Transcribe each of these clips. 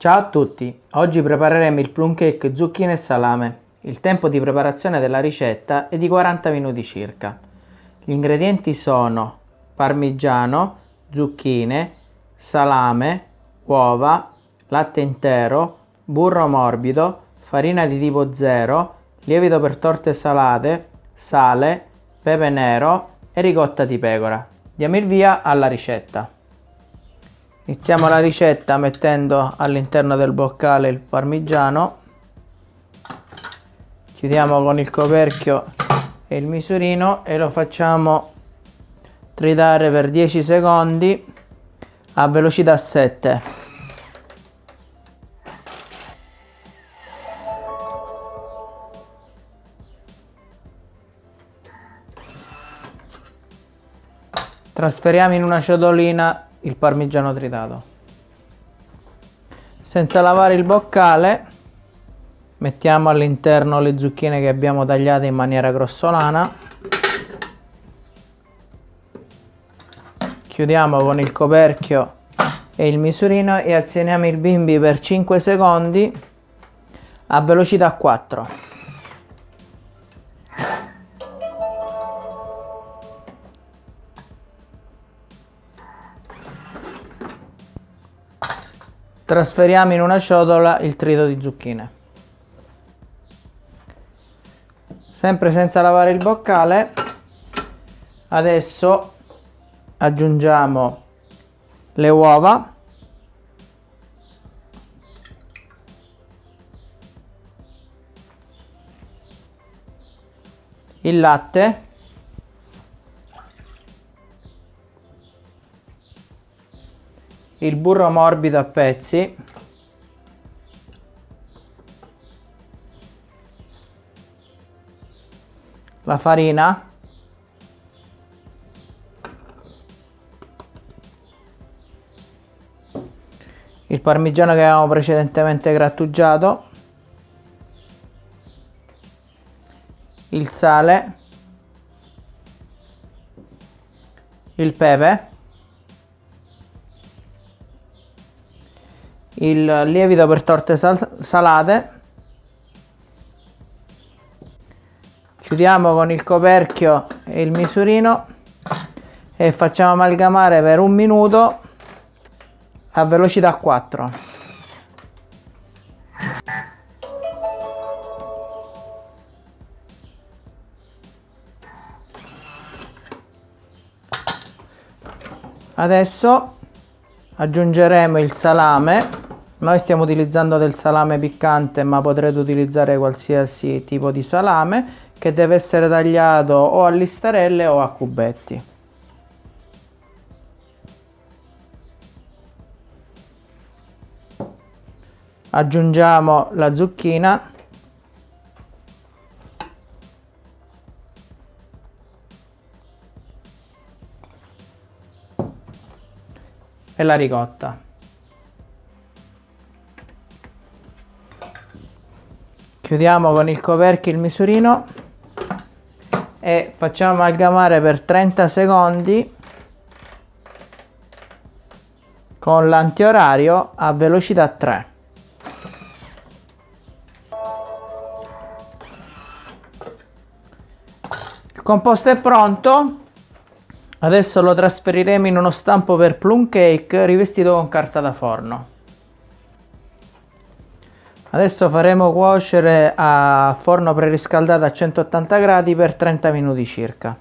Ciao a tutti, oggi prepareremo il plum cake zucchine e salame. Il tempo di preparazione della ricetta è di 40 minuti circa. Gli ingredienti sono parmigiano, zucchine, salame, uova, latte intero, burro morbido, farina di tipo 0, lievito per torte salate, sale, pepe nero e ricotta di pecora. Diamo il via alla ricetta. Iniziamo la ricetta mettendo all'interno del boccale il parmigiano. Chiudiamo con il coperchio e il misurino e lo facciamo tritare per 10 secondi a velocità 7. Trasferiamo in una ciotolina il parmigiano tritato. Senza lavare il boccale mettiamo all'interno le zucchine che abbiamo tagliate in maniera grossolana. Chiudiamo con il coperchio e il misurino e azioniamo il bimbi per 5 secondi a velocità 4. Trasferiamo in una ciotola il trito di zucchine. Sempre senza lavare il boccale, adesso aggiungiamo le uova, il latte il burro morbido a pezzi. La farina. Il parmigiano che avevamo precedentemente grattugiato. Il sale. Il pepe il lievito per torte sal salate. Chiudiamo con il coperchio e il misurino e facciamo amalgamare per un minuto a velocità 4 adesso aggiungeremo il salame noi stiamo utilizzando del salame piccante ma potrete utilizzare qualsiasi tipo di salame che deve essere tagliato o a listarelle o a cubetti. Aggiungiamo la zucchina e la ricotta. Chiudiamo con il coperchio il misurino. E facciamo amalgamare per 30 secondi con l'antiorario a velocità 3 il composto è pronto. Adesso lo trasferiremo in uno stampo per plum cake rivestito con carta da forno Adesso faremo cuocere a forno preriscaldato a 180 gradi per 30 minuti circa.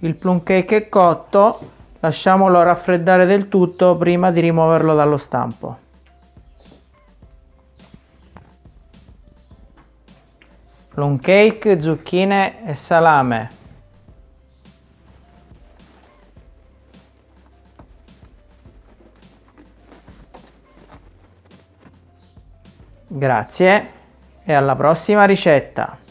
Il plum cake è cotto, lasciamolo raffreddare del tutto prima di rimuoverlo dallo stampo. Plum cake, zucchine e salame. Grazie e alla prossima ricetta!